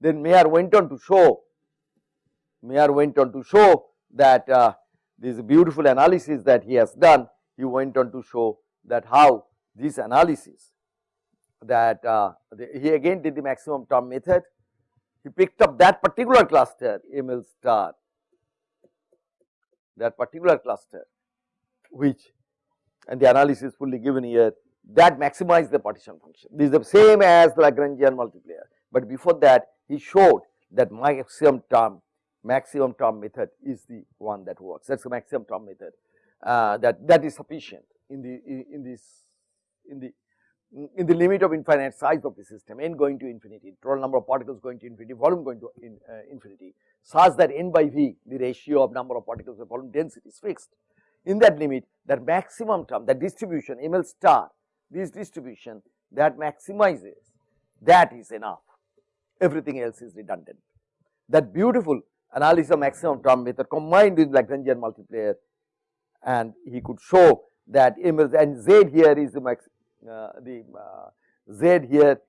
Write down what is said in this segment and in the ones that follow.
Then Mayer went on to show, Mayer went on to show that uh, this beautiful analysis that he has done, he went on to show that how this analysis that uh, the, he again did the maximum term method. He picked up that particular cluster ML star, that particular cluster which and the analysis fully given here that maximize the partition function. This is the same as Lagrangian multiplier, but before that he showed that maximum term maximum term method is the one that works. That is the maximum term method uh, that that is sufficient in the in, this in the in the limit of infinite size of the system n going to infinity total number of particles going to infinity volume going to in, uh, infinity. Such that n by v the ratio of number of particles to volume density is fixed. In that limit that maximum term that distribution ml star this distribution that maximizes that is enough everything else is redundant that beautiful analysis of maximum term method combined with Lagrangian multiplier and he could show that and Z here is the max uh, the uh, Z here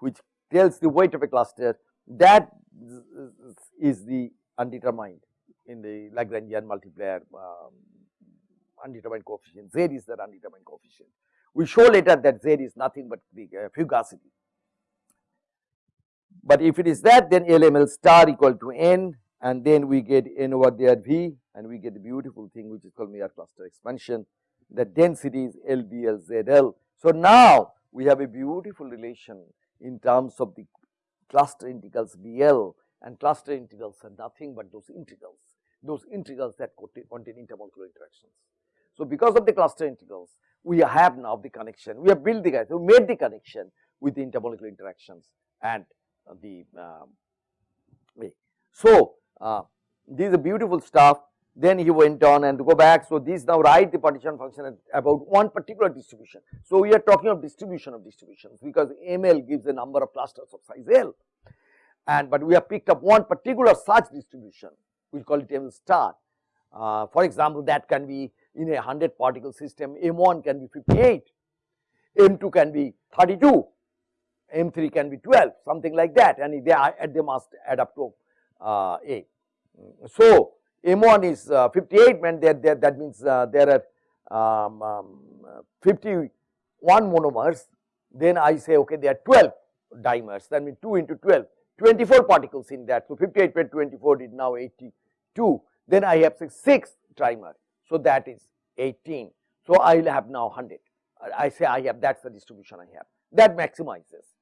which tells the weight of a cluster that is the undetermined in the Lagrangian multiplier um, undetermined coefficient Z is the undetermined coefficient. We show later that Z is nothing but the uh, fugacity. But if it is that then LML star equal to n and then we get n over there v and we get the beautiful thing which is called Mayer cluster expansion the density is LBLZL. So now we have a beautiful relation in terms of the cluster integrals BL and cluster integrals are nothing but those integrals, those integrals that contain intermolecular interactions. So because of the cluster integrals, we have now the connection, we have built the, guys, we made the connection with the intermolecular interactions and the um, way. So uh, this is beautiful stuff. Then he went on and to go back. So this now write the partition function about one particular distribution. So we are talking of distribution of distributions because ML gives a number of clusters of size L. And but we have picked up one particular such distribution, we call it M star. Uh, for example, that can be in a 100 particle system, M1 can be 58, M2 can be 32, M3 can be 12, something like that, and they, are, they must add up to uh, A. So, M1 is uh, 58 meant there, there that means uh, there are um, um, 51 monomers then I say okay there are 12 dimers that means 2 into 12 24 particles in that. So, 58 plus 24 is now 82 then I have 6 trimer. So, that is 18. So, I will have now 100 I say I have that is the distribution I have that maximizes.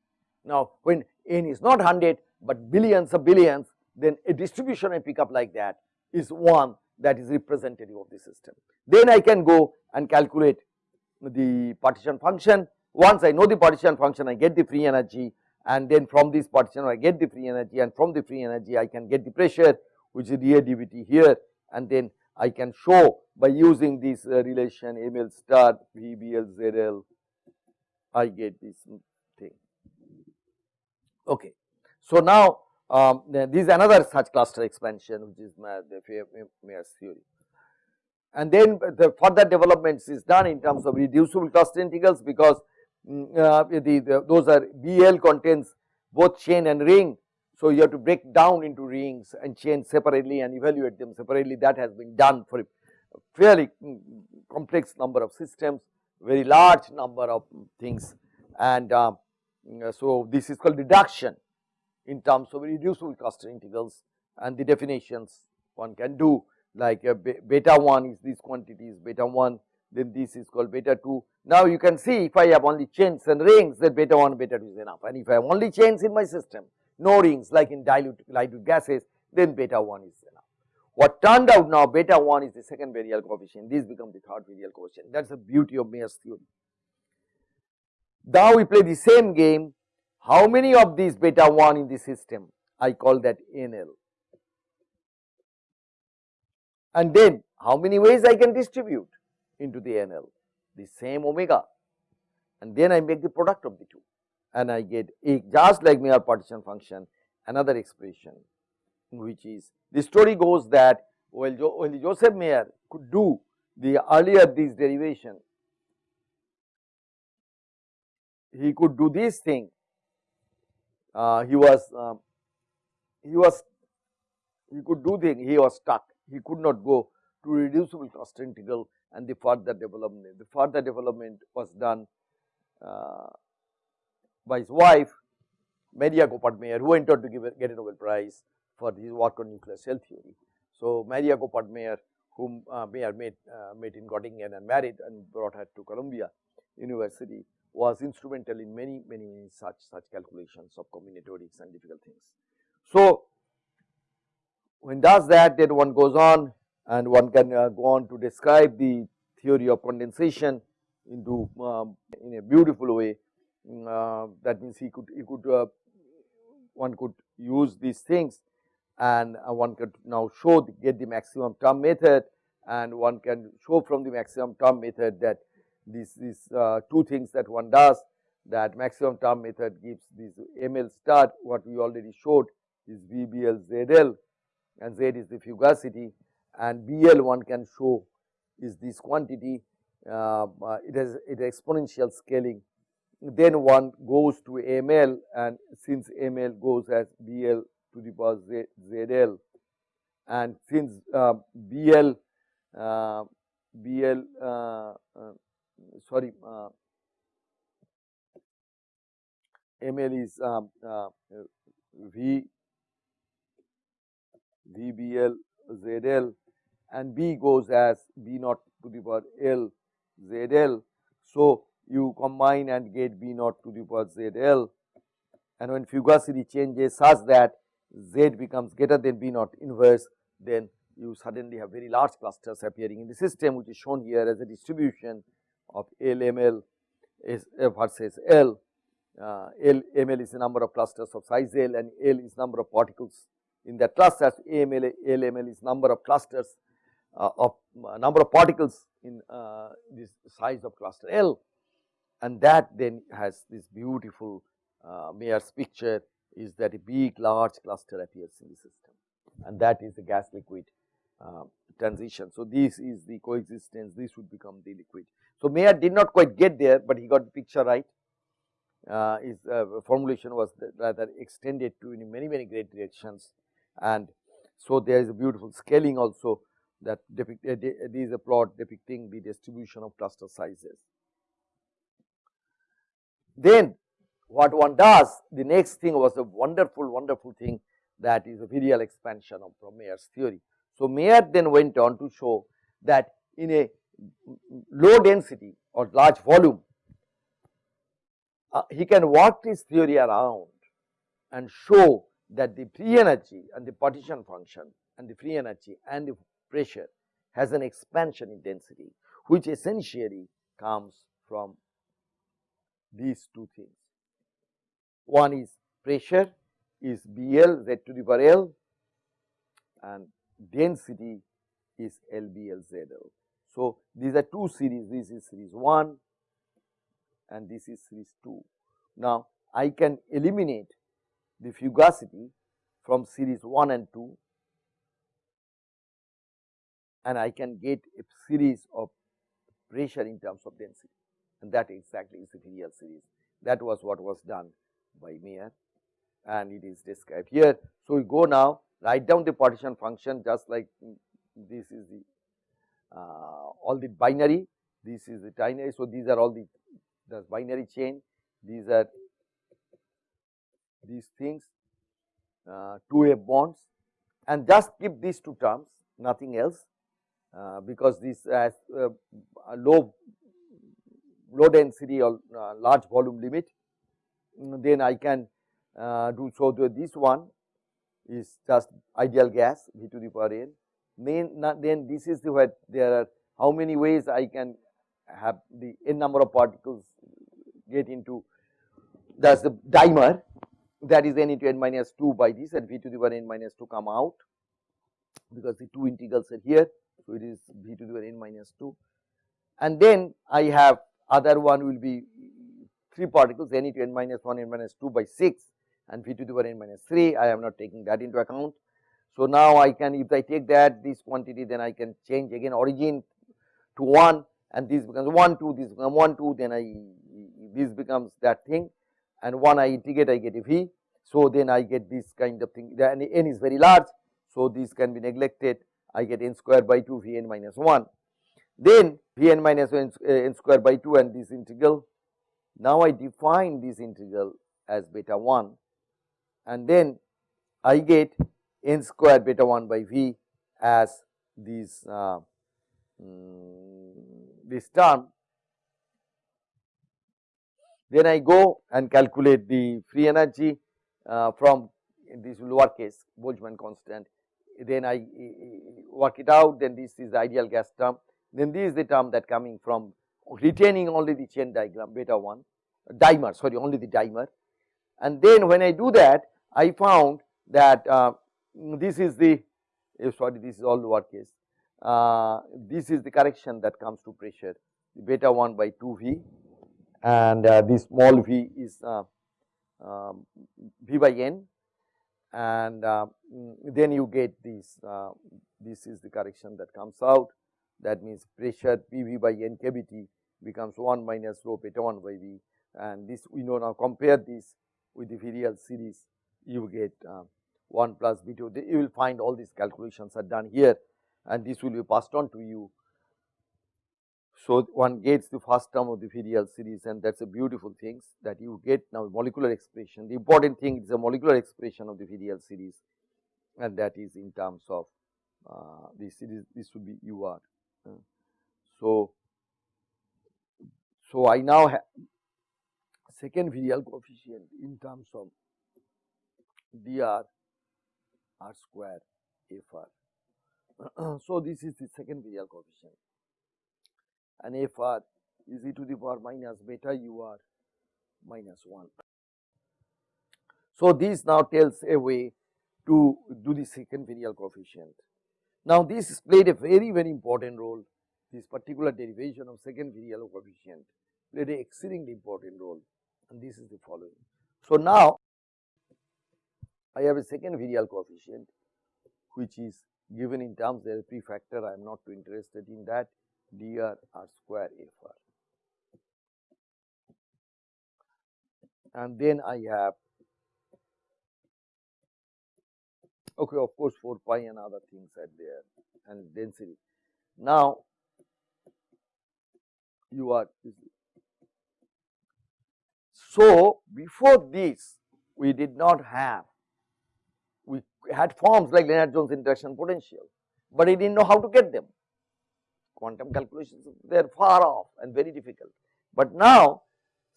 Now, when n is not 100 but billions of billions then a distribution I pick up like that is one that is representative of the system. Then I can go and calculate the partition function. Once I know the partition function, I get the free energy and then from this partition I get the free energy and from the free energy I can get the pressure which is dA dVt here and then I can show by using this uh, relation ML star VBL ZL I get this. Okay. So now um, this is another such cluster expansion which is the Mayer's theory. And then the further developments is done in terms of reducible cluster integrals because mm, uh, the, the, those are BL contains both chain and ring. So, you have to break down into rings and chain separately and evaluate them separately that has been done for a fairly mm, complex number of systems, very large number of things and uh, Mm, uh, so this is called reduction in terms of reducible cluster integrals and the definitions one can do like uh, beta 1 is these quantities beta 1 then this is called beta 2. Now you can see if I have only chains and rings then beta 1 beta 2 is enough and if I have only chains in my system no rings like in dilute dilute gases then beta 1 is enough. What turned out now beta 1 is the second virial coefficient this becomes the third virial coefficient that is the beauty of Mayer's theory. Now we play the same game how many of these beta 1 in the system? I call that NL. And then how many ways I can distribute into the NL? The same omega and then I make the product of the two and I get a just like Mayer partition function another expression which is the story goes that well, jo, while Joseph Mayer could do the earlier this derivation he could do this thing uh, he was uh, he was he could do the he was stuck he could not go to reducible cluster integral and the further development. The further development was done uh, by his wife Maria Goeppert-Mayer who went on to give a, get a Nobel Prize for his work on nuclear shell theory. So, Maria Goeppert-Mayer whom uh, Mayer met, uh, met in Göttingen and married and brought her to Columbia University was instrumental in many, many, many such, such calculations of combinatorics and difficult things. So, when does that then one goes on and one can uh, go on to describe the theory of condensation into um, in a beautiful way mm, uh, that means he could he could uh, one could use these things and uh, one could now show the, get the maximum term method and one can show from the maximum term method that these these uh, two things that one does that maximum term method gives this ML star what we already showed is VBL ZL and Z is the fugacity and BL one can show is this quantity uh, uh, it has it exponential scaling. Then one goes to ML and since ML goes as BL to the power Z, ZL and since uh, BL uh, BL uh, uh, sorry ML is um, V VBL ZL and B goes as B naught to the power L ZL. So, you combine and get B naught to the power ZL and when fugacity changes such that Z becomes greater than B naught inverse then you suddenly have very large clusters appearing in the system which is shown here as a distribution of LML is versus L. Uh, L ML is the number of clusters of size L and L is number of particles in that clusters AML LML is number of clusters uh, of uh, number of particles in uh, this size of cluster L and that then has this beautiful uh, Mayer's picture is that a big large cluster appears in the system and that is the gas liquid uh, transition. So, this is the coexistence this would become the liquid. So, Mayer did not quite get there, but he got the picture right uh, his formulation was rather extended to many many great directions and so there is a beautiful scaling also that depict uh, this is a plot depicting the distribution of cluster sizes. Then what one does the next thing was a wonderful wonderful thing that is a virial expansion of from Mayer's theory. So, Mayer then went on to show that in a low density or large volume uh, he can work this theory around and show that the free energy and the partition function and the free energy and the pressure has an expansion in density which essentially comes from these two things. One is pressure is BL Z to the power L and density is LBLZL. So, these are two series this is series 1 and this is series 2. Now, I can eliminate the fugacity from series 1 and 2 and I can get a series of pressure in terms of density and that exactly is the virial series. That was what was done by Mayer and it is described here. So, we go now write down the partition function just like this is the all the binary, this is the binary. So, these are all the, the binary chain, these are these things uh, two F bonds. And just keep these two terms nothing else uh, because this has uh, low low density or uh, large volume limit. Mm, then I can uh, do so. This one is just ideal gas V to the power n then, then this is the where there are how many ways I can have the n number of particles get into that is the dimer that is n into n minus 2 by this and v to the power n minus 2 come out because the two integrals are here. So, it is v to the power n minus 2 and then I have other one will be 3 particles n into n minus 1 n minus 2 by 6 and v to the power n minus 3 I am not taking that into account. So, now I can if I take that this quantity then I can change again origin to 1 and this becomes 1 2 this becomes 1 2 then I this becomes that thing and 1 I integrate I get a V. So, then I get this kind of thing and n is very large. So, this can be neglected I get n square by 2 V n minus 1 then V n minus 1 n square by 2 and this integral. Now, I define this integral as beta 1 and then I get n square beta 1 by V as this uh, um, this term. Then I go and calculate the free energy uh, from this lower case Boltzmann constant. Then I work it out. Then this is the ideal gas term. Then this is the term that coming from retaining only the chain diagram beta 1 dimer sorry only the dimer. And then when I do that I found that uh, this is the eh, sorry this is all lower case uh, this is the correction that comes to pressure. Beta 1 by 2 V and uh, this small v is uh, um, v by n. And uh, mm, then you get this uh, this is the correction that comes out. That means pressure P v by n kBT becomes 1 minus rho beta 1 by v. And this we know now compare this with the virial series you get uh, 1 plus B2 you will find all these calculations are done here and this will be passed on to you. So, one gets the first term of the virial series and that is a beautiful thing that you get now molecular expression. The important thing is a molecular expression of the virial series and that is in terms of uh, this series this would be UR. Uh, so, so I now have second virial coefficient in terms of dr r square fr. so, this is the second virial coefficient and fr is e to the power minus beta ur minus 1. So, this now tells a way to do the second virial coefficient. Now, this played a very very important role this particular derivation of second virial coefficient played an exceedingly important role and this is the following. So, now I have a second virial coefficient which is given in terms there is prefactor I am not too interested in that dr r square fr and then I have okay of course 4 pi and other things are there and density. Now you are so before this we did not have had forms like Lennard Jones interaction potential, but he did not know how to get them. Quantum calculations they are far off and very difficult. But now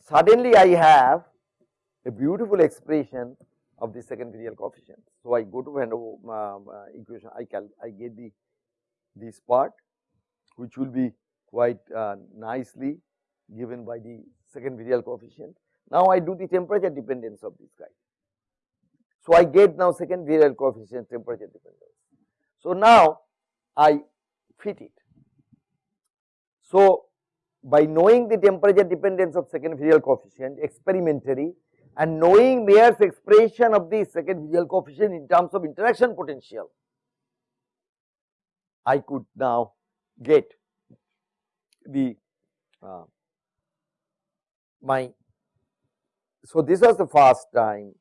suddenly I have a beautiful expression of the second virial coefficient. So I go to Van um, uh, equation, I cal I get the this part which will be quite uh, nicely given by the second virial coefficient. Now I do the temperature dependence of this guy. So, I get now second virial coefficient temperature dependence. So, now I fit it. So, by knowing the temperature dependence of second virial coefficient experimentally and knowing Mayer's expression of the second virial coefficient in terms of interaction potential, I could now get the uh, my. So, this was the first time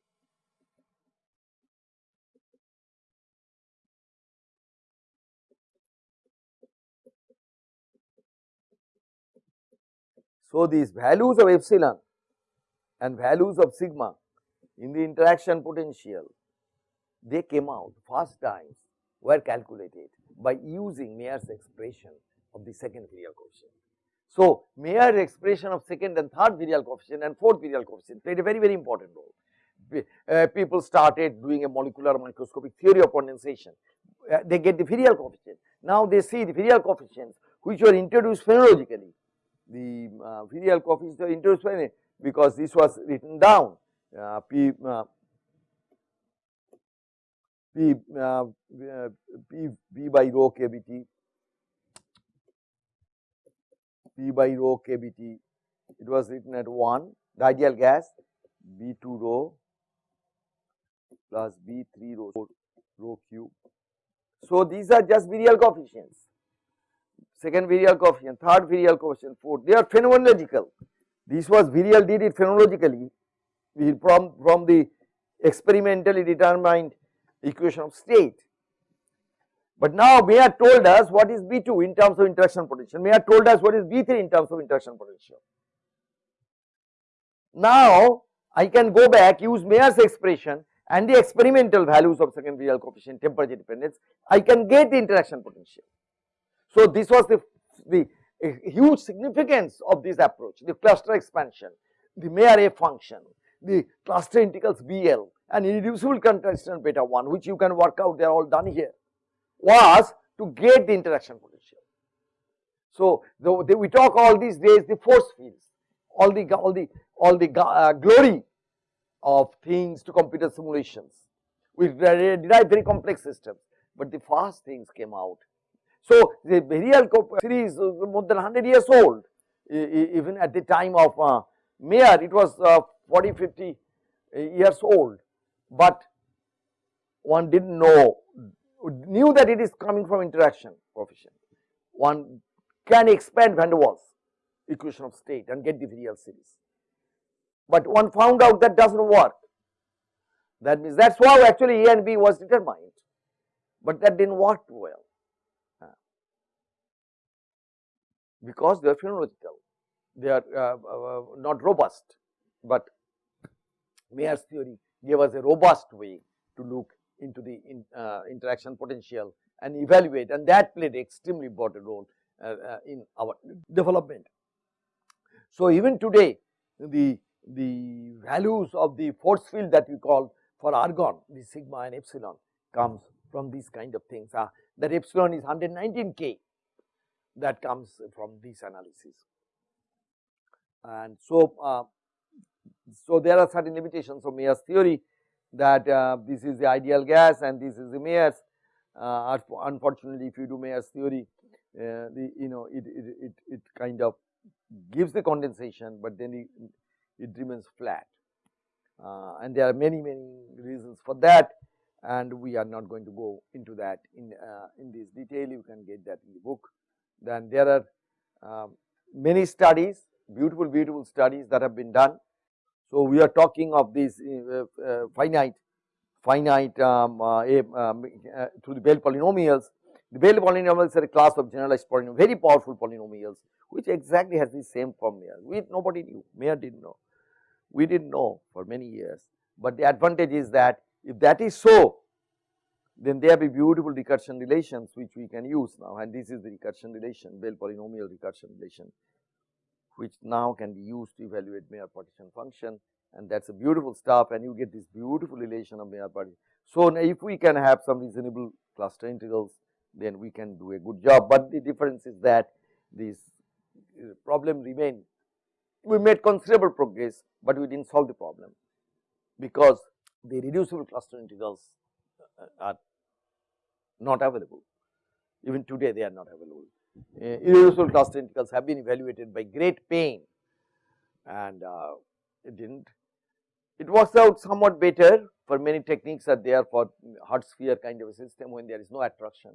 So, these values of epsilon and values of sigma in the interaction potential they came out first times were calculated by using Mayer's expression of the second virial coefficient. So, Mayer's expression of second and third virial coefficient and fourth virial coefficient played a very very important role. Uh, people started doing a molecular microscopic theory of condensation, uh, they get the virial coefficient. Now, they see the virial coefficients which were introduced phenomenologically uh, virial coefficient of introduced because this was written down. Uh, p uh, p uh, p p by rho kbt p by rho kbt it was written at 1 the ideal gas b2 rho plus b3 rho rho cube. So, these are just virial coefficients second virial coefficient, third virial coefficient, fourth, they are phenomenological. This was virial did it phenomenologically from, from the experimentally determined equation of state. But now Mayer told us what is B2 in terms of interaction potential, Mayer told us what is B3 in terms of interaction potential. Now I can go back use Mayer's expression and the experimental values of second virial coefficient temperature dependence, I can get the interaction potential. So this was the, the huge significance of this approach, the cluster expansion, the Mayer F function, the cluster integrals BL and irreducible constant beta 1 which you can work out they are all done here was to get the interaction potential. So the, the, we talk all these days the force fields, all the all the all the uh, glory of things to computer simulations. We derive very complex systems, but the fast things came out. So the virial series is more than 100 years old, even at the time of uh, Mayer it was uh, 40, 50 years old, but one did not know, knew that it is coming from interaction coefficient. One can expand van der Waals equation of state and get the virial series. But one found out that does not work. That means that is why actually A and B was determined, but that did not work well because they are phenomenological, they are uh, uh, not robust, but Mayer's theory gave us a robust way to look into the in, uh, interaction potential and evaluate and that played extremely important role uh, in our development. So, even today the the values of the force field that we call for argon the sigma and epsilon comes from these kind of things. Uh, that epsilon is 119 K that comes from this analysis. And so, uh, so there are certain limitations of Mayer's theory that uh, this is the ideal gas and this is the Mayer's. Uh, unfortunately, if you do Mayer's theory, uh, the you know it, it, it, it kind of gives the condensation, but then it, it remains flat. Uh, and there are many many reasons for that and we are not going to go into that in uh, in this detail you can get that in the book then there are um, many studies beautiful beautiful studies that have been done. So we are talking of these uh, uh, finite finite um, uh, um, uh, through the Bell polynomials. The Bell polynomials are a class of generalized polynomials very powerful polynomials which exactly has the same form here. We nobody knew Mayer didn't know. We did not know for many years, but the advantage is that if that is so, then there be beautiful recursion relations which we can use now. And this is the recursion relation, Bell polynomial recursion relation which now can be used to evaluate Mayer partition function. And that is a beautiful stuff. And you get this beautiful relation of Mayer partition. So, if we can have some reasonable cluster integrals then we can do a good job, but the difference is that this uh, problem remain. We made considerable progress, but we did not solve the problem. Because the reducible cluster integrals are not available. Even today they are not available. Uh, irreducible cluster integrals have been evaluated by great pain and uh, it did not. It works out somewhat better for many techniques are there for hard sphere kind of a system when there is no attraction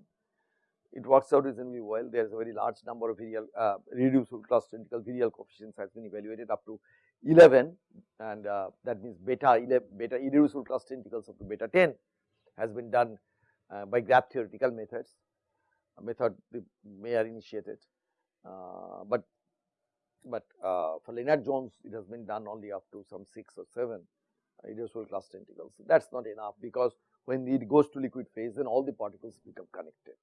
it works out reasonably well. There is a very large number of virial uh, reducible cluster integral virial coefficients has been evaluated up to 11 and uh, that means beta 11 beta irreducible cluster integrals up to beta 10 has been done uh, by graph theoretical methods a method the Mayer initiated. Uh, but but uh, for Lennard Jones it has been done only up to some 6 or 7 irreducible cluster integrals that is not enough because when it goes to liquid phase then all the particles become connected.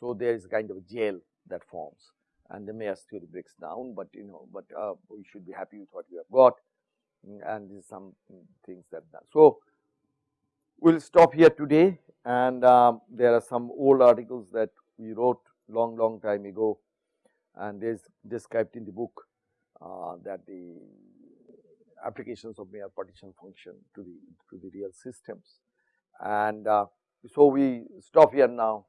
So, there is kind of gel that forms and the Mayer's theory breaks down, but you know, but uh, we should be happy with what we have got and this is some things that done. So, we will stop here today and um, there are some old articles that we wrote long long time ago and there is described in the book uh, that the applications of Mayer partition function to the to the real systems. And uh, so we stop here now